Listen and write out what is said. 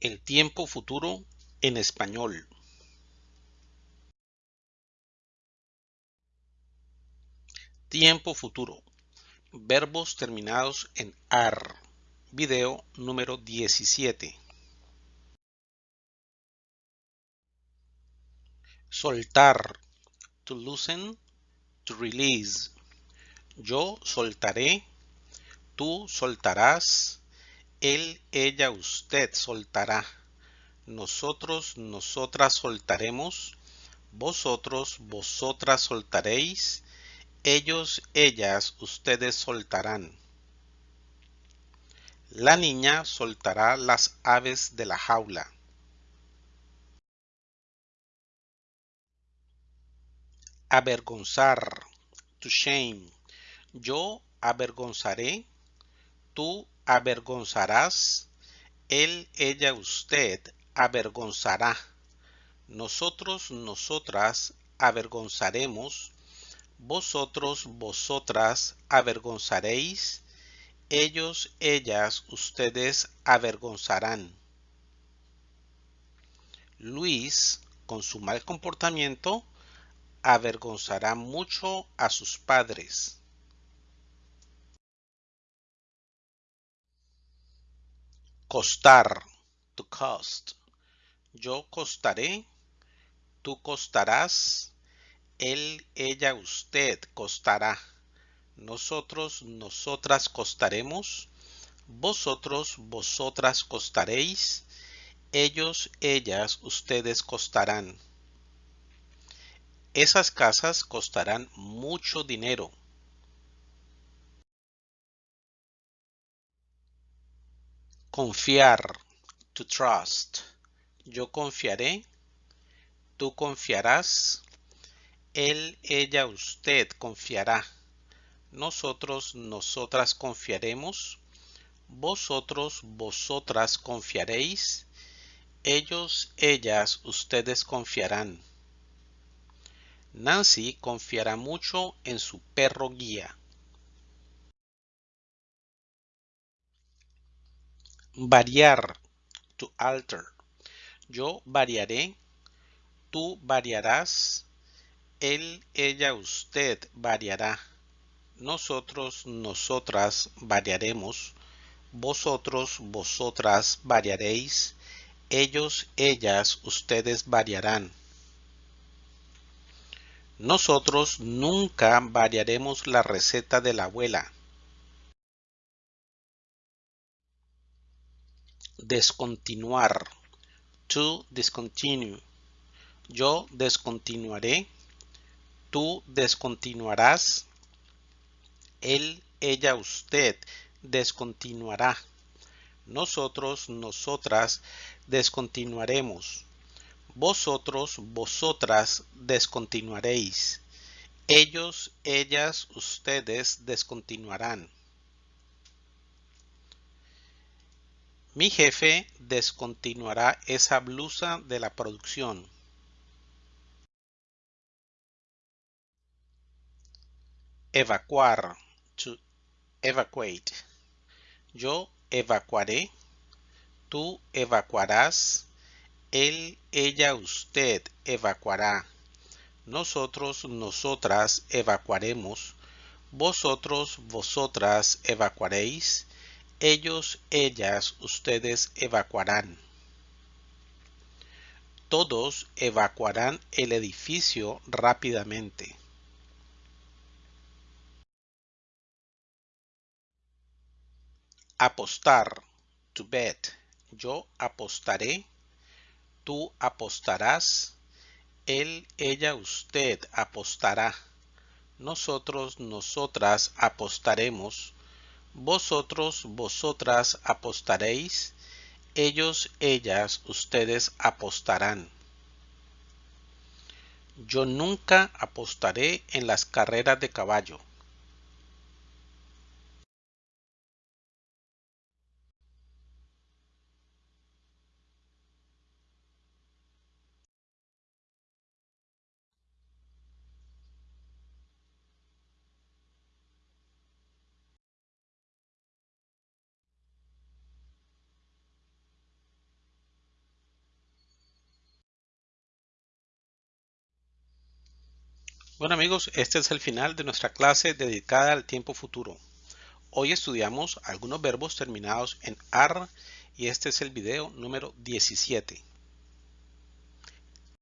El tiempo futuro en español. Tiempo futuro. Verbos terminados en AR. Video número 17. Soltar. To loosen. To release. Yo soltaré. Tú soltarás. Él, ella, usted soltará. Nosotros, nosotras soltaremos. Vosotros, vosotras soltaréis. Ellos, ellas, ustedes soltarán. La niña soltará las aves de la jaula. Avergonzar. To shame. Yo avergonzaré. Tú avergonzarás, él, ella, usted avergonzará. Nosotros, nosotras avergonzaremos. Vosotros, vosotras avergonzaréis. Ellos, ellas, ustedes avergonzarán. Luis, con su mal comportamiento, avergonzará mucho a sus padres. Costar. To cost. Yo costaré. Tú costarás. Él, ella, usted costará. Nosotros, nosotras costaremos. Vosotros, vosotras costaréis. Ellos, ellas, ustedes costarán. Esas casas costarán mucho dinero. Confiar. To trust. Yo confiaré. Tú confiarás. Él, ella, usted confiará. Nosotros, nosotras confiaremos. Vosotros, vosotras confiaréis. Ellos, ellas, ustedes confiarán. Nancy confiará mucho en su perro guía. Variar. To alter. Yo variaré. Tú variarás. Él, ella, usted variará. Nosotros, nosotras variaremos. Vosotros, vosotras variaréis. Ellos, ellas, ustedes variarán. Nosotros nunca variaremos la receta de la abuela. Descontinuar. To discontinue. Yo descontinuaré. Tú descontinuarás. Él, ella, usted descontinuará. Nosotros, nosotras descontinuaremos. Vosotros, vosotras descontinuaréis. Ellos, ellas, ustedes descontinuarán. Mi jefe descontinuará esa blusa de la producción. Evacuar. To evacuate. Yo evacuaré. Tú evacuarás. Él, ella, usted evacuará. Nosotros, nosotras evacuaremos. Vosotros, vosotras evacuaréis ellos, ellas, ustedes evacuarán. Todos evacuarán el edificio rápidamente. Apostar. To bet. Yo apostaré. Tú apostarás. Él, ella, usted apostará. Nosotros, nosotras apostaremos vosotros, vosotras apostaréis, ellos, ellas, ustedes apostarán. Yo nunca apostaré en las carreras de caballo. Bueno amigos, este es el final de nuestra clase dedicada al tiempo futuro. Hoy estudiamos algunos verbos terminados en AR y este es el video número 17.